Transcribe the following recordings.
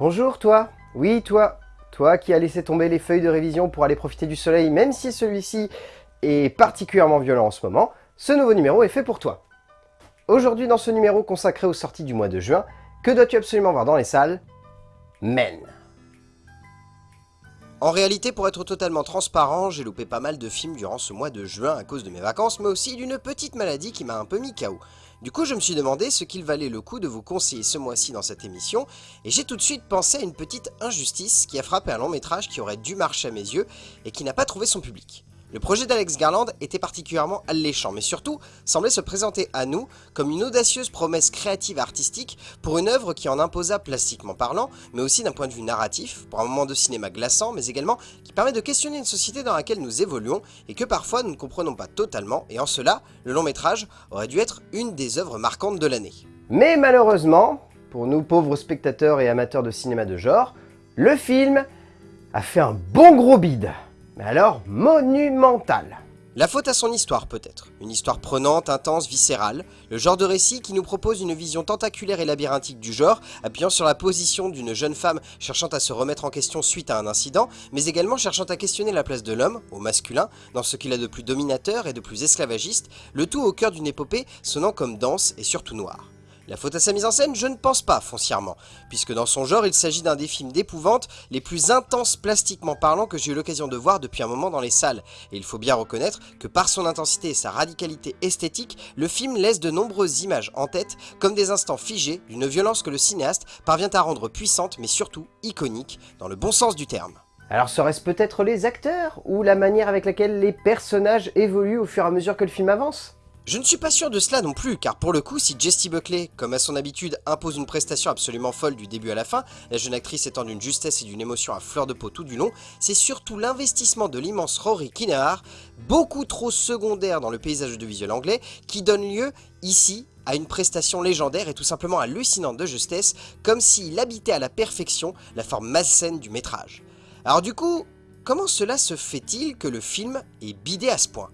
Bonjour toi Oui toi Toi qui as laissé tomber les feuilles de révision pour aller profiter du soleil même si celui-ci est particulièrement violent en ce moment, ce nouveau numéro est fait pour toi. Aujourd'hui dans ce numéro consacré aux sorties du mois de juin, que dois-tu absolument voir dans les salles? Men en réalité, pour être totalement transparent, j'ai loupé pas mal de films durant ce mois de juin à cause de mes vacances, mais aussi d'une petite maladie qui m'a un peu mis KO. Du coup, je me suis demandé ce qu'il valait le coup de vous conseiller ce mois-ci dans cette émission, et j'ai tout de suite pensé à une petite injustice qui a frappé un long métrage qui aurait dû marcher à mes yeux, et qui n'a pas trouvé son public. Le projet d'Alex Garland était particulièrement alléchant, mais surtout semblait se présenter à nous comme une audacieuse promesse créative artistique pour une œuvre qui en imposa plastiquement parlant, mais aussi d'un point de vue narratif, pour un moment de cinéma glaçant, mais également qui permet de questionner une société dans laquelle nous évoluons et que parfois nous ne comprenons pas totalement, et en cela, le long métrage aurait dû être une des œuvres marquantes de l'année. Mais malheureusement, pour nous pauvres spectateurs et amateurs de cinéma de genre, le film a fait un bon gros bide mais alors monumental. La faute à son histoire peut-être, une histoire prenante, intense, viscérale, le genre de récit qui nous propose une vision tentaculaire et labyrinthique du genre, appuyant sur la position d'une jeune femme cherchant à se remettre en question suite à un incident, mais également cherchant à questionner la place de l'homme, au masculin, dans ce qu'il a de plus dominateur et de plus esclavagiste, le tout au cœur d'une épopée sonnant comme dense et surtout noire. La faute à sa mise en scène Je ne pense pas, foncièrement, puisque dans son genre, il s'agit d'un des films d'épouvante les plus intenses plastiquement parlant que j'ai eu l'occasion de voir depuis un moment dans les salles, et il faut bien reconnaître que par son intensité et sa radicalité esthétique, le film laisse de nombreuses images en tête, comme des instants figés d'une violence que le cinéaste parvient à rendre puissante mais surtout iconique, dans le bon sens du terme. Alors serait-ce peut-être les acteurs, ou la manière avec laquelle les personnages évoluent au fur et à mesure que le film avance? Je ne suis pas sûr de cela non plus, car pour le coup, si Jessie Buckley, comme à son habitude, impose une prestation absolument folle du début à la fin, la jeune actrice étant d'une justesse et d'une émotion à fleur de peau tout du long, c'est surtout l'investissement de l'immense Rory Kinnear, beaucoup trop secondaire dans le paysage de visuel anglais, qui donne lieu, ici, à une prestation légendaire et tout simplement hallucinante de justesse, comme s'il habitait à la perfection la forme malsaine du métrage. Alors du coup, comment cela se fait-il que le film est bidé à ce point?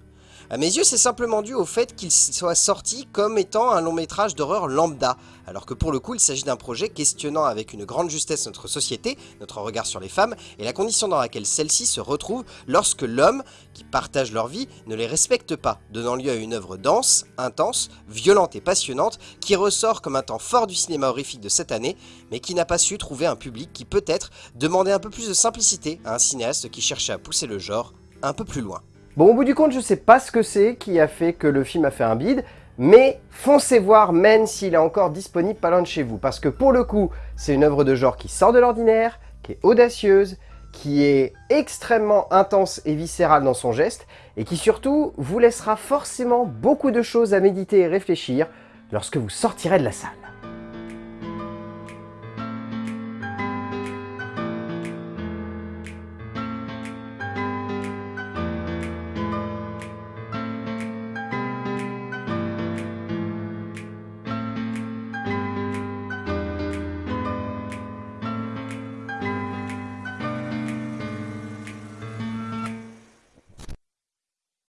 À mes yeux, c'est simplement dû au fait qu'il soit sorti comme étant un long métrage d'horreur lambda, alors que pour le coup, il s'agit d'un projet questionnant avec une grande justesse notre société, notre regard sur les femmes, et la condition dans laquelle celles-ci se retrouvent lorsque l'homme, qui partage leur vie, ne les respecte pas, donnant lieu à une œuvre dense, intense, violente et passionnante, qui ressort comme un temps fort du cinéma horrifique de cette année, mais qui n'a pas su trouver un public qui peut-être demandait un peu plus de simplicité à un cinéaste qui cherchait à pousser le genre un peu plus loin. Bon, au bout du compte, je sais pas ce que c'est qui a fait que le film a fait un bide, mais foncez voir Men s'il est encore disponible pas loin de chez vous, parce que pour le coup, c'est une œuvre de genre qui sort de l'ordinaire, qui est audacieuse, qui est extrêmement intense et viscérale dans son geste, et qui surtout vous laissera forcément beaucoup de choses à méditer et réfléchir lorsque vous sortirez de la salle.